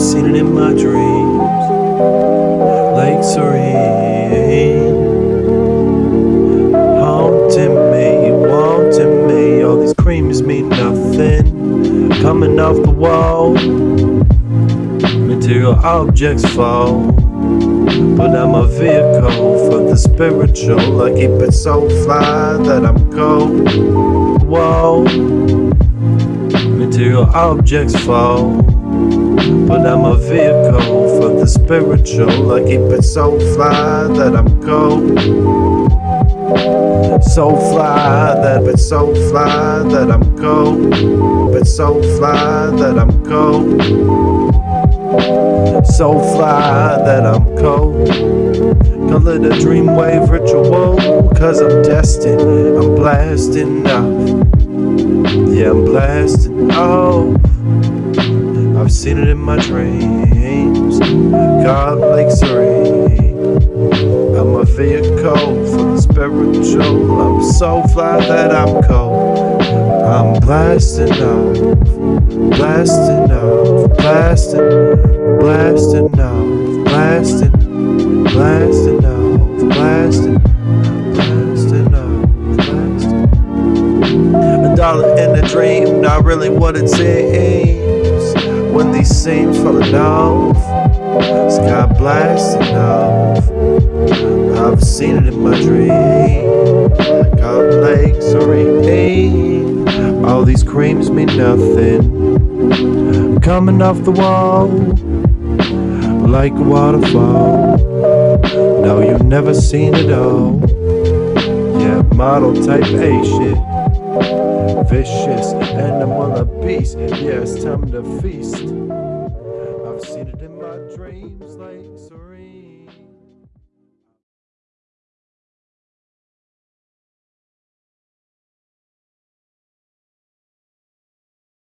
seen it in my dreams. Lake Serene, haunting me, wanting me. All these creams mean nothing. Coming off the wall, material objects fall. But I'm a vehicle for the spiritual. I keep it so fly that I'm cold. Whoa, material objects fall. But I'm a vehicle for the spiritual. I keep it so fly that I'm cold. So fly that it's so fly that I'm cold. But so fly that I'm cold. So fly that I'm cold. Call it a dreamwave ritual. Cause I'm destined. I'm blasting off. Yeah, I'm blasting off. I've seen it in my dreams. God Lake Serene. I'm a vehicle for the spiritual. I'm so fly that I'm cold. I'm blasting off, blasting off, blasting, blasting off, blasting, blasting off, blasting, blasting off, blasting. A dollar in a dream, not really what it seems. When these scenes falling off, sky blasting off. I've seen it in my dream. God Lake Serene. All these creams mean nothing. Coming off the wall like a waterfall. No, you've never seen it all. Yeah, model type A shit. Vicious animal a beast. Yeah, it's time to feast. I've seen it in my dreams like.